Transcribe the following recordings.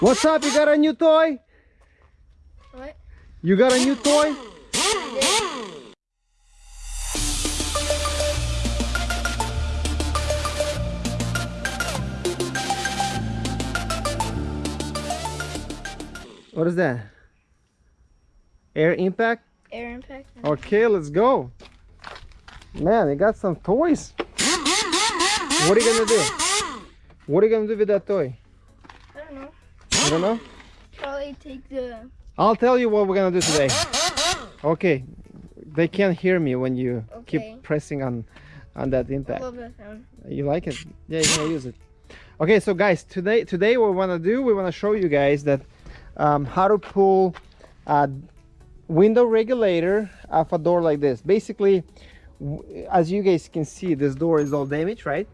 What's up? You got a new toy? What? You got a new toy? What is that? Air impact? Air impact. Okay, let's go. Man, they got some toys. What are you gonna do? What are you gonna do with that toy? I don't know. I don't know. Probably take the. I'll tell you what we're gonna do today. Okay, they can't hear me when you Okay. keep pressing on on that I impact. love that. You like it? Yeah, you can use it. Okay, so guys, today today what we wanna do, we wanna show you guys that um, how to pull a window regulator off a door like this. Basically, as you guys can see, this door is all damaged, right?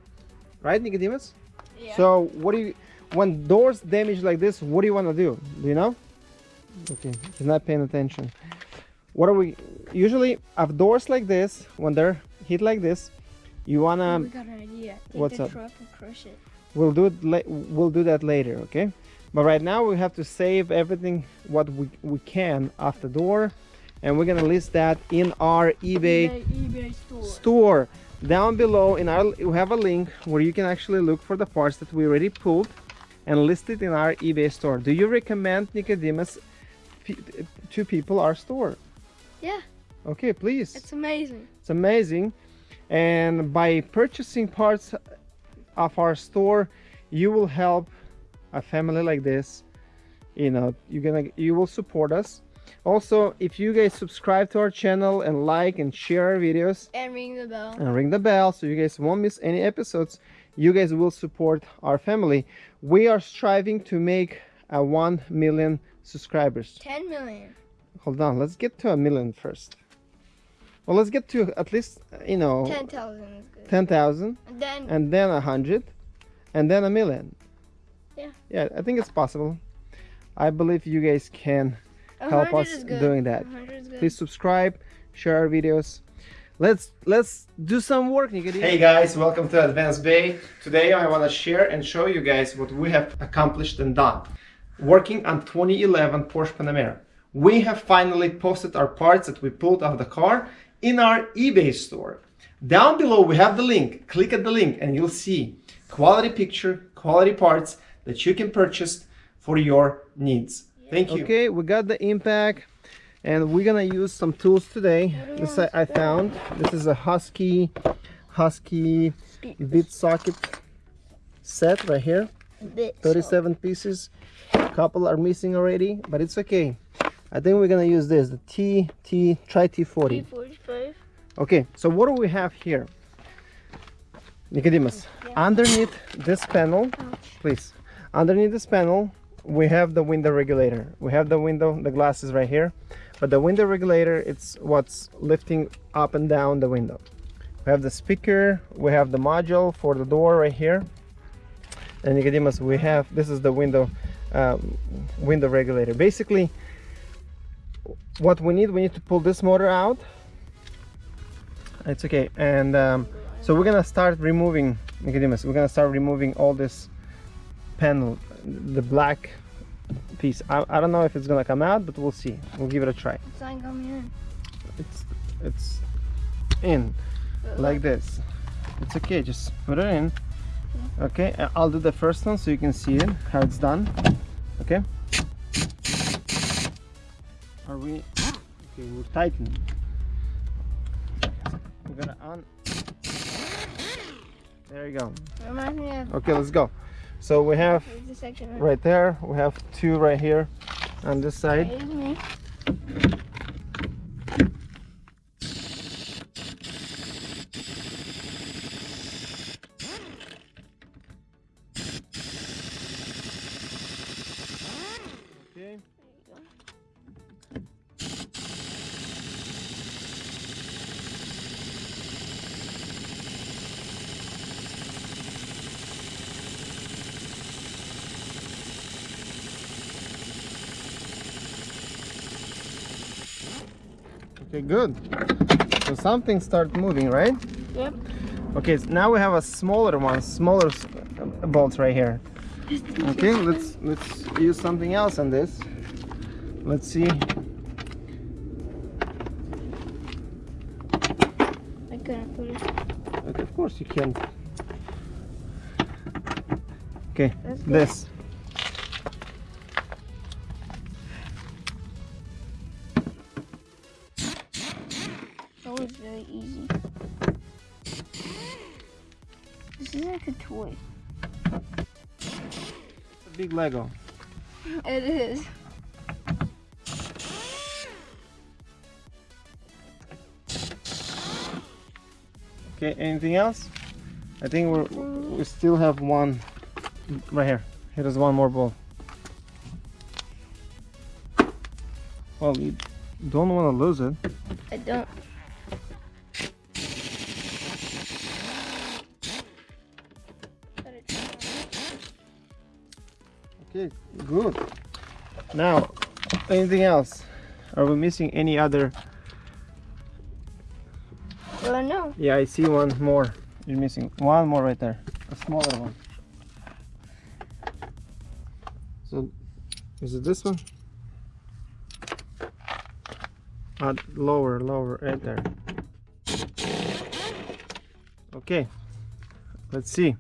Right, Nicodemus? Yeah. So what do you, when doors damage like this, what do you want to do? Do you know? Okay, he's not paying attention. What are we, usually of doors like this, when they're hit like this, you Oh, wanna, we got an idea. Take what's up? crush it. we'll do it, we'll do that later, okay? But right now we have to save everything what we, we can off the door and we're gonna list that in our eBay eBay store. store down below in our we have a link where you can actually look for the parts that we already pulled and list it in our ebay store. Do you recommend nicodemus to people our store? Yeah, okay please. It's amazing. it's amazing. And by purchasing parts of our store you will help a family like this. You know you're gonna you will support us. Also if you guys subscribe to our channel and like and share our videos And ring the bell. and ring the bell so you guys won't miss any episodes you guys will support our family we are striving to make a 1 million subscribers 10 million. hold on let's get to a million first well let's get to at least you know 10,000 is good. 10,000 And then and then a hundred and then a million Yeah. yeah i think it's possible i believe you guys can help us doing that. A 100 is good. please subscribe share our videos let's let's do some work Nicodemus. hey guys welcome to advanced bay. Today i want to share and show you guys what we have accomplished and done. Working on 2011 porsche panamera. We have finally posted our parts that we pulled off the car in our ebay store. Down below we have the link. Click at the link and you'll see quality picture quality parts that you can purchase for your needs. Thank you. Okay we got the impact and we're gonna use some tools today. This I, I found. This is a husky husky bit socket set right here. Bit 37 pieces. A couple are missing already but it's okay. I think we're gonna use this the t t try t40 345. okay so what do we have here? Nicodemus underneath this panel please. Underneath this panel we have the window regulator. We have the window the glasses right here but the window regulator it's what's lifting up and down the window. We have the speaker we have the module for the door right here. And Nicodemus we have this is the window um, window regulator. Basically what we need we need to pull this motor out. It's okay and um, so we're gonna start removing Nicodemus we're gonna start removing all this panel the black piece I, I don't know if it's gonna come out but we'll see. We'll give it a try. It's not coming in. it's it's in like this. It's okay just put it in. Okay I- I'll do the first one so you can see it how it's done. Okay? Are we okay we're tightening. we're gonna on there you go. Reminds me of. okay let's go so we have Here's the section right there. We have two right here on this side Okay, good. So something start moving, right? Yep. Okay, so now we have a smaller one, smaller uh, bolts right here. Okay, let's let's use something else on this. Let's see. I couldn't put it. Okay, of course you can. Okay, this. Lego. It is. Okay, anything else? I think we're we still have one right here. Here is one more ball. Well, you don't want to lose it. I don't. Good. Now, anything else? Are we missing any other? Well, I know. Yeah, I see one more. You're missing one more right there, a smaller one. So, is it this one? Uh, lower, lower, right there. Okay, let's see.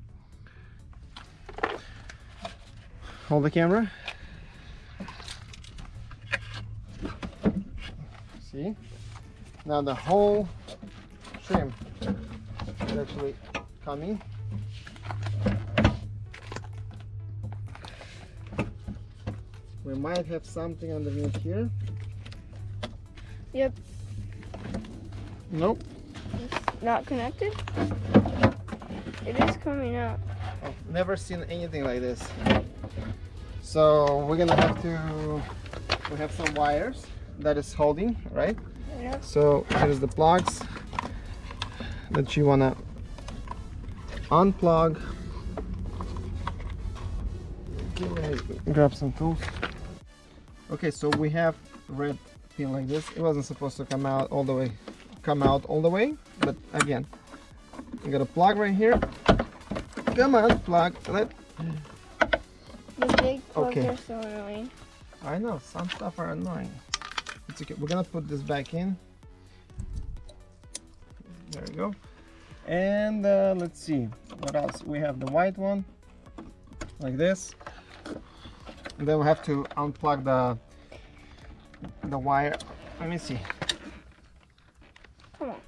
Hold the camera. See? Now the whole trim is actually coming. We might have something underneath here. Yep. Nope. It's not connected. It is coming out. I've never seen anything like this. So we're gonna have to, we have some wires that is holding, right? Yep. So here's the plugs that you wanna unplug. Okay, grab some tools. Okay, so we have red pin like this. It wasn't supposed to come out all the way, come out all the way, but again, you got a plug right here. Come on, plug. Let. The big plugs Okay. are so annoying. I know some stuff are annoying. It's okay. We're gonna put this back in. There we go. And uh, let's see what else. We have the white one, like this. And then we have to unplug the the wire. Let me see. Come on.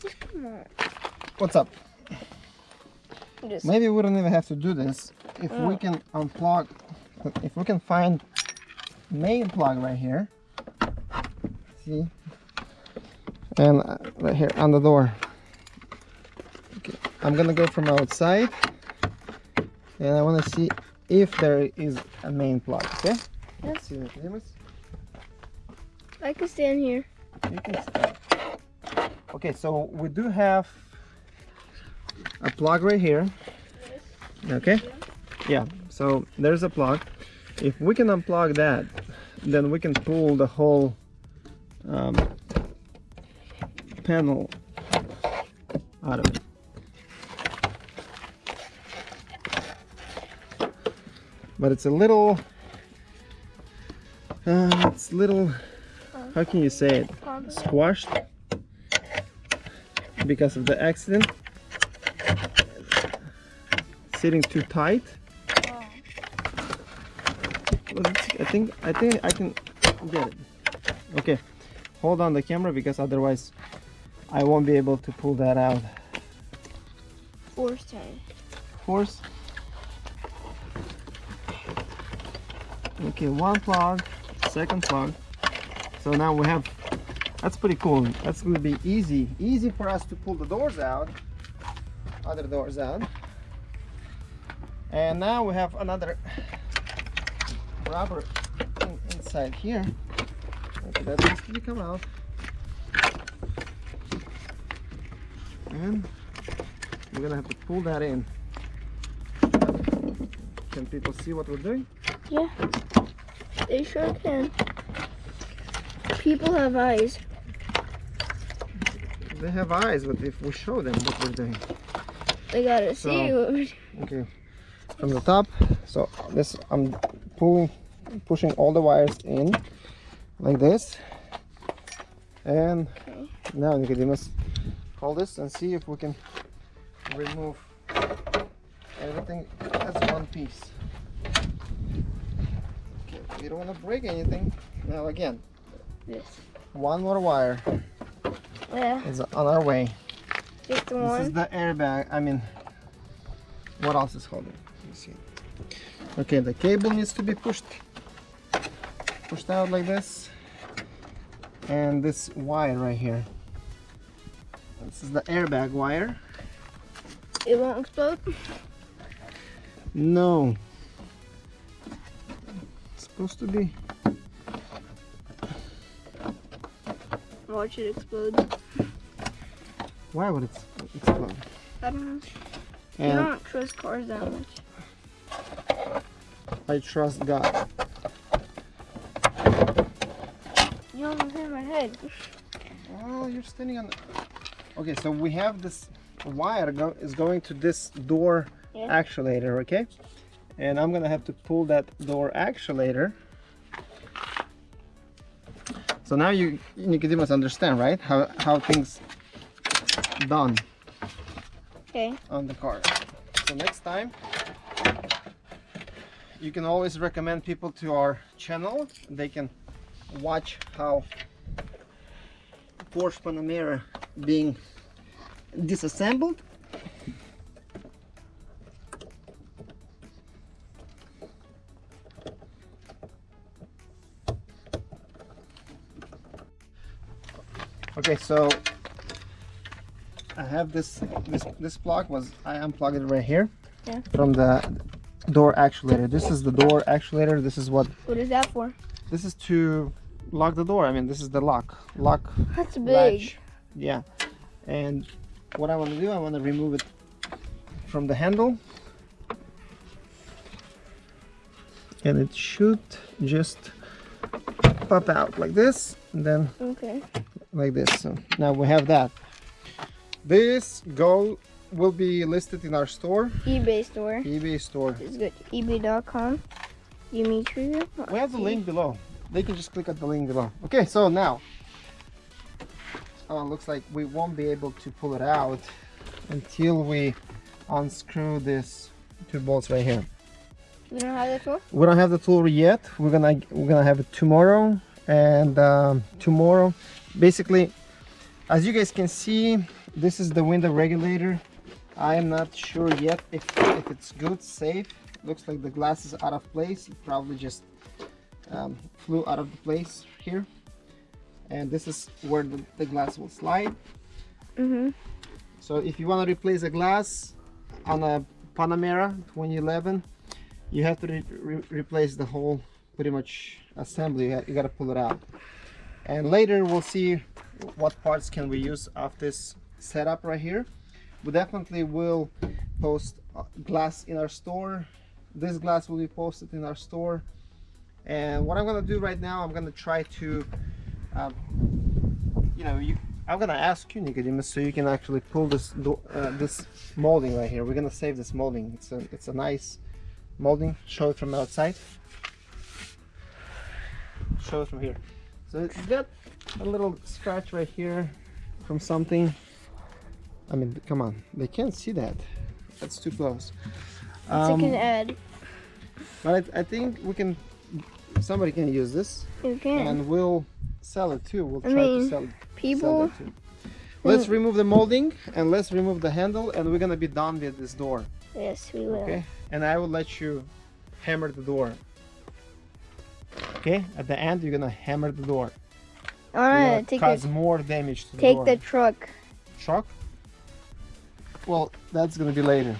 Just come on. What's up? Just Maybe we don't even have to do this if we Oh. can unplug. If we can find main plug right here. See? And uh, right here on the door. Okay, I'm gonna go from outside, and I want to see if there is a main plug. Okay? Yes. I can stand here. You can start. Okay, so we do have a plug right here. Okay? Yeah, so there's a plug. If we can unplug that, then we can pull the whole um, panel out of it. But it's a little, uh, it's little, how can you say it? Squashed because of the accident sitting too tight Well, it's- I think I think I can get it. Okay. Hold on the camera because otherwise I won't be able to pull that out. Force time. force. Okay one plug second plug. So now we have that's pretty cool. That's going to be easy easy for us to pull the doors out other doors out. And now we have another rubber in, inside here. Okay, that needs to come out? And we're gonna have to pull that in. Can people see what we're doing? Yeah. They sure can. People have eyes. they have eyes but if we show them what we're doing. They gotta see So- what we okay. From the top. So this I'm pulling pushing all the wires in like this. And okay. now Nicodemus hold this and see if we can remove everything as one piece. Okay we don't want to break anything. Now again yes. one more wire yeah is on our way. Just one this is the airbag I mean what else is holding? Me see. Okay the cable needs to be pushed pushed out like this. And this wire right here. This is the airbag wire. It won't explode? No. It's supposed to be. Watch it explode. Why would it explode? I don't know. And you don't trust cars that much. I trust God You Oh, you're standing on. The... Okay, so we have this wire go is going to this door yeah. actuator, okay? And I'm gonna have to pull that door actuator. So now you Nicodemus understand, right? How how things done. Okay. On the car. So next time you can always recommend people to our channel. They can watch how Porsche Panamera being disassembled. Okay so I have this this this plug was I unplugged it right here yeah. from the door actuator. This is the door actuator. This is what what is that for? this is to lock the door. I mean, this is the lock. Lock. That's big. Latch. Yeah. And what I want to do, I want to remove it from the handle. And it should just pop out like this. And then okay. like this. So now we have that. This go will be listed in our store. eBay store. eBay store. It's good. eBay.com. Dimitri. We have the link below. They can just click on the link below. Okay, so now, oh, looks like we won't be able to pull it out until we unscrew this two bolts right here. We don't have the tool. We don't have the tool yet. We're gonna we're gonna have it tomorrow, and um, tomorrow, basically, as you guys can see, this is the window regulator. I am not sure yet if if it's good, safe looks like the glass is out of place it probably just um, flew out of the place here. And this is where the, the glass will slide. Mm -hmm. so if you want to replace a glass on a Panamera 2011 you have to re re replace the whole pretty much assembly. You, you got to pull it out. And later we'll see what parts can we use of this setup right here. We definitely will post uh, glass in our store. This glass will be posted in our store and what I'm gonna do right now I'm gonna try to um, you know you I'm gonna ask you Nicodemus so you can actually pull this uh, this molding right here. We're gonna save this molding. It's a it's a nice molding. Show it from outside. Show it from here. So it's got a little scratch right here from something. I mean come on. They can't see that. That's too close. Um, can add. But I, I, think we can. Somebody can use this. You can. And we'll sell it too. We'll I try mean, to sell, people. Sell let's remove the molding and let's remove the handle and we're gonna be done with this door. Yes, we will. Okay. And I will let you hammer the door. Okay. At the end, you're gonna hammer the door. All right. Take it. cause more damage to the Take door. the truck. Truck. Well, that's gonna be later.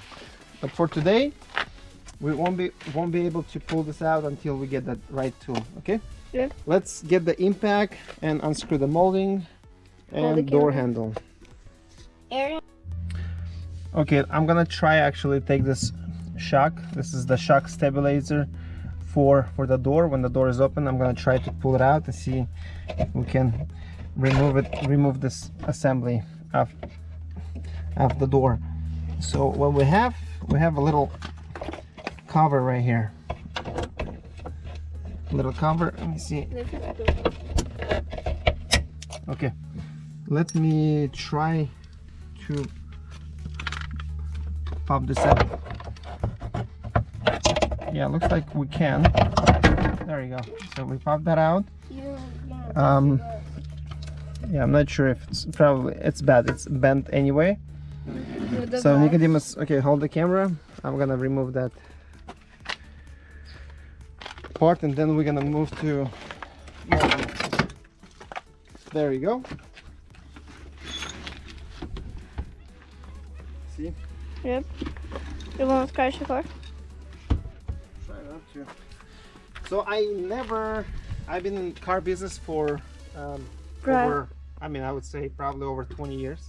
But for today, we won't be won't be able to pull this out until we get that right tool. Okay. Yeah. Let's get the impact and unscrew the molding and the door handle. Aaron. Okay, I'm gonna try actually take this shock. This is the shock stabilizer for for the door. When the door is open, I'm gonna try to pull it out and see if we can remove it, remove this assembly of of the door. So what we have, we have a little cover right here. Little cover. Let me see. Okay. Let me try to pop this out. Yeah, looks like we can. There you go. So we pop that out. Um, yeah, I'm not sure if it's probably it's bad. It's bent anyway. So Nicodemus, okay, hold the camera. I'm gonna remove that part and then we're gonna move to there you go. See? Yep. You want to crash the car try not to so i never i've been in car business for um, over i mean i would say probably over 20 years.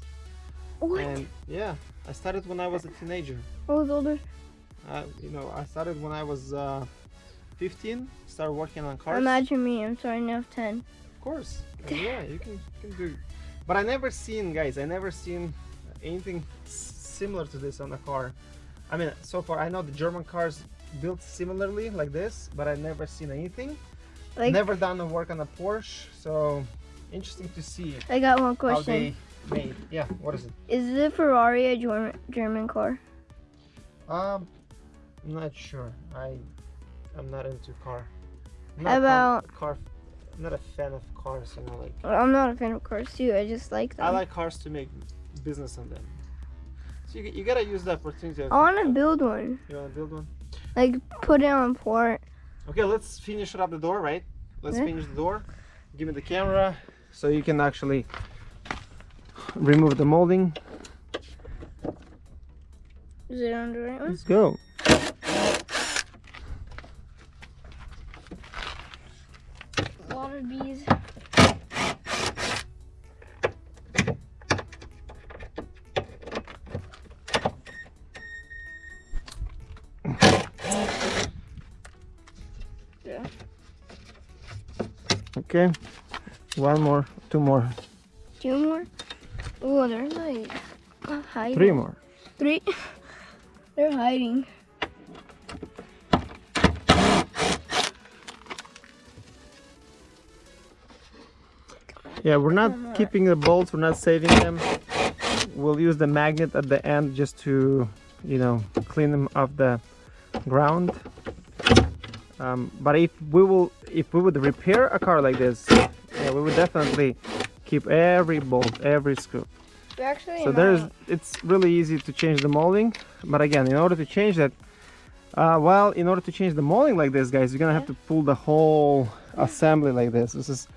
What? and yeah i started when i was a teenager. I was older. Uh, you know i started when i was uh, 15 start working on cars? Imagine me i'm starting now 10 of course. Yeah you can, you can do but i never seen guys i never seen anything similar to this on a car. I mean so far i know the german cars built similarly like this but i never seen anything. Like never done the work on a porsche so interesting to see i got one question. how they made. Yeah what is it? Is the ferrari a german german car? Um i'm not sure. I I'm not into car. I'm not about car? I'm not a fan of cars. You know, like. I'm not a fan of cars too. I just like them. I like cars to make business on them. So you, you gotta use the opportunity. I want to build one. You wanna build one? Like put it on port. Okay, let's finish up the door, right? Let's yeah. finish the door. Give me the camera so you can actually remove the molding. Is it on the right one? Let's go. Bees. Yeah. Okay. One more, two more. Two more? Oh, they're like uh, hiding. Three more. Three? they're hiding. Yeah, we're not keeping the bolts, we're not saving them. We'll use the magnet at the end just to, you know, clean them off the ground. Um, but if we will, if we would repair a car like this, yeah, we would definitely keep every bolt, every screw. Actually, so there's, it's really easy to change the molding. But again, in order to change that, uh, well, in order to change the molding like this, guys, you're gonna have to pull the whole assembly like this. This is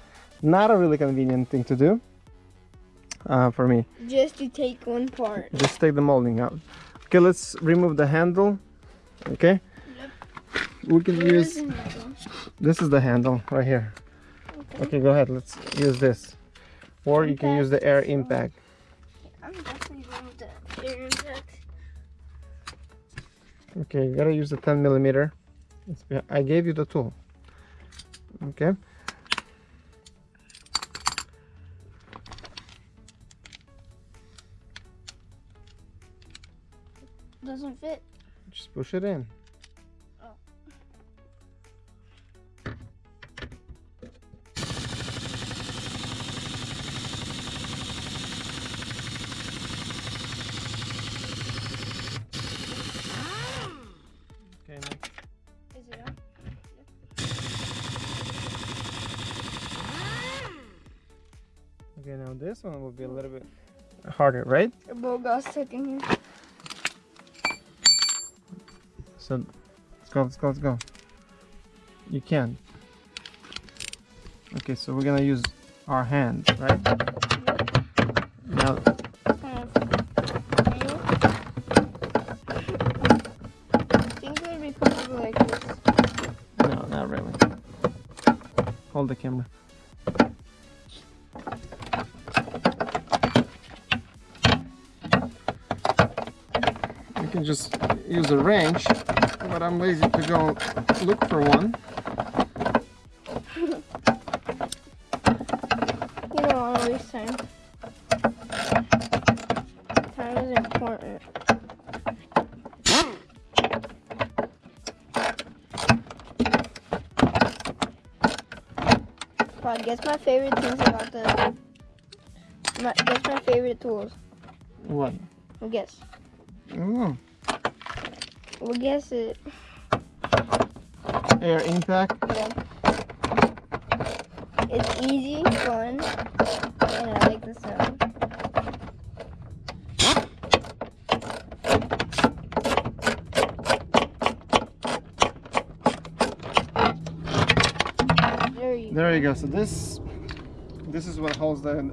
not a really convenient thing to do uh, for me. Just to take one part. Just take the molding out. Okay, let's remove the handle. Okay. Yep. We can Where use. This is the handle right here. Okay. okay, go ahead. Let's use this, or impact. you can use the air impact. I'm definitely going with the air impact. Okay, you gotta use the 10 millimeter. I gave you the tool. Okay. Doesn't fit. Just push it in. Oh. Okay, next. Is it on? Okay, now this one will be a little bit hmm. harder, right? The bow got stuck in here. So let's go, let's go, let's go. You can. Okay, so we're gonna use our hands, right? Now. No, not really. Hold the camera. You can just use a wrench but I'm lazy to go look for one. you don't want always time. Time is important. I guess my favorite things about the. My, guess my favorite tools. What? Guess. Oh. Well, guess it. Air impact. Yeah. It's easy, fun, and I like the sound. There you There you go. So this this is what holds the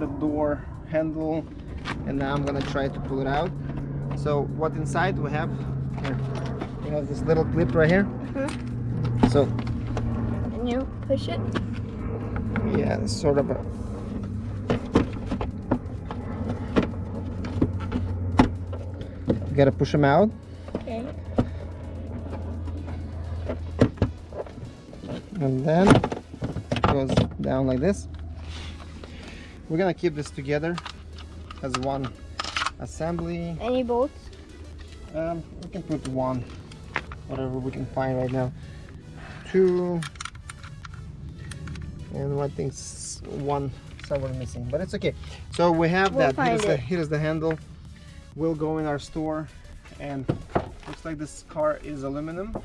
the door handle and now I'm gonna try to pull it out. So what inside we have here we have this little clip right here. Mhm. So And you push it. yeah, it's sort of a you gotta push them out Okay. and then it goes down like this. We're gonna keep this together as one assembly. Any bolts? Um, we can put one, whatever we can find right now. Two, and I think one somewhere missing, but it's okay. So we have We'll that. Here's the, here's the handle. Will go in our store, and looks like this car is aluminum.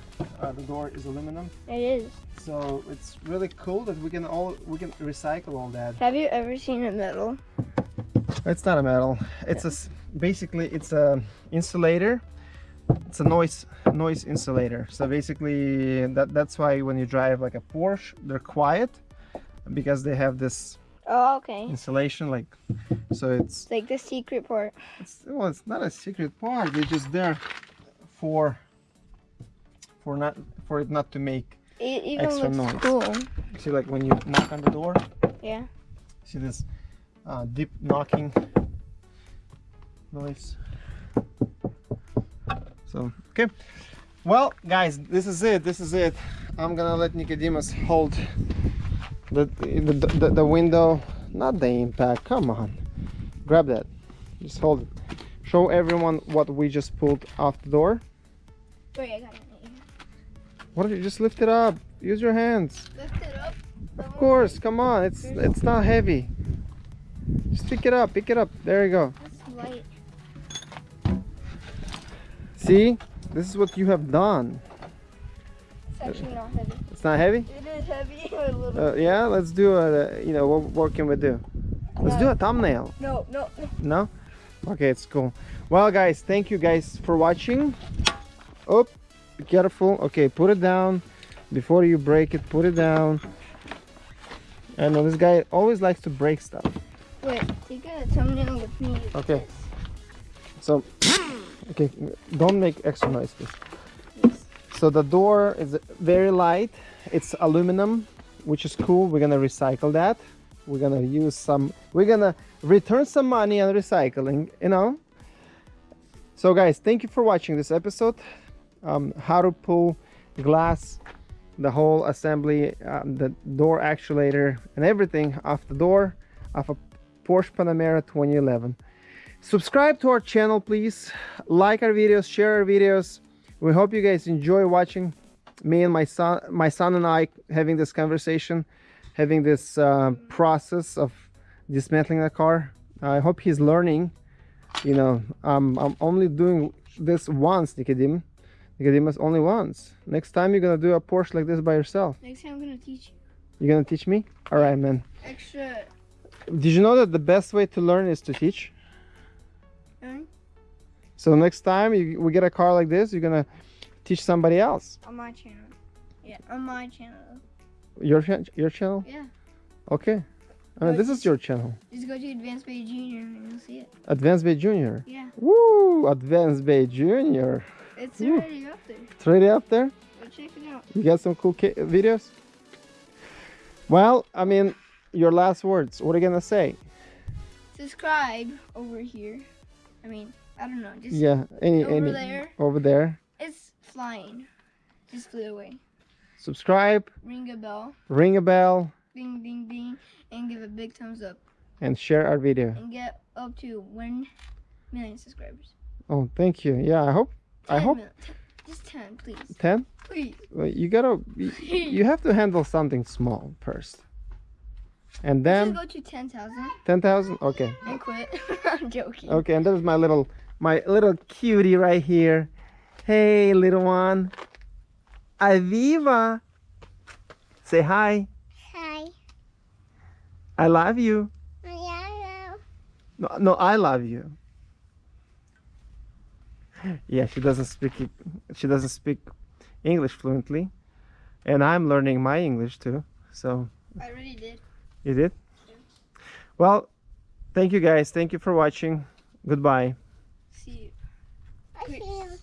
Uh, the door is aluminum, It is. so it's really cool that we can all we can recycle all that. Have you ever seen a metal? It's not a metal. It's a s- basically it's a insulator. It's a noise noise insulator. So basically that that's why when you drive like a Porsche, they're quiet because they have this Oh, okay. insulation like so it's It's like the secret part. it's well it's not a secret part. It's just there for for not for it not to make It even Extra looks noise. cool. see like when you knock on the door Yeah. See this uh, deep knocking noise. So, okay. Well, guys, this is it. This is it. I'm gonna let Nicodemus hold the the, the, the window, not the impact. Come on, grab that. Just hold it. Show everyone what we just pulled off the door. Wait, I got it. What did you just lift it up? Use your hands. Lift it up. Of course, come on. It's it's not heavy. Just pick it up. Pick it up. There you go. That's light. See, this is what you have done. It's actually not heavy. It's not heavy. It is heavy. a little. Uh, yeah, let's do a. You know, what, what can we do? Let's do a thumbnail. no, no, no. No? Okay, it's cool. Well, guys, thank you guys for watching. Oh, be careful. Okay, put it down before you break it. Put it down. I know this guy always likes to break stuff. Wait, take a thumbnail with me. Okay. So, okay, don't make extra noise, please. Yes. So the door is very light. It's aluminum, which is cool. We're gonna recycle that. We're gonna use some. We're gonna return some money on recycling. You know. So guys, thank you for watching this episode. Um, how to pull glass, the whole assembly, um, the door actuator, and everything off the door of a Porsche Panamera 2011. Subscribe to our channel, please. Like our videos, share our videos. We hope you guys enjoy watching me and my son, my son and I having this conversation, having this uh, process of dismantling the car. I hope he's learning. You know, um, I'm only doing this once, Nicodim. Nicodemus, only once. Next time you're gonna do a Porsche like this by yourself. Next time I'm gonna teach you. You're gonna teach me? All right, man. Extra. Did you know that the best way to learn is to teach? So next time you, we get a car like this, you're gonna teach somebody else. on my channel. Yeah, on my channel. Your your channel? Yeah. Okay. I mean, this is your channel. Just go to Advanced Bay Junior and you'll see it. Advanced Bay Junior. Yeah, Woo! Advanced Bay Junior. it's Ooh. already up there. It's already up there. Go check it out. You got some cool videos. Well, I mean, your last words. What are you gonna say? Subscribe over here. I mean, I don't know. Just Yeah. Any over any there. over there. It's flying. Just flew away. Subscribe, Ring a bell. ring a bell, Ding, ding, ding. And give a big thumbs up. and share our video. And get up to 1 million subscribers. Oh, thank you. Yeah, I hope. I hope. mil- Just 10, please. 10? Please. Well, you gotta, you, you have to handle something small first. And Then go to 10,000 10,000? Okay. and quit. I'm joking. Okay, and there's my little, my little cutie right here. Hey, little one. Aviva. Say hi. Hi. I love you. Yeah. No, no, I love you. Yeah, she doesn't speak she doesn't speak English fluently, and I'm learning my English too. So I already did. you did. Well, thank you guys. Thank you for watching. Goodbye. See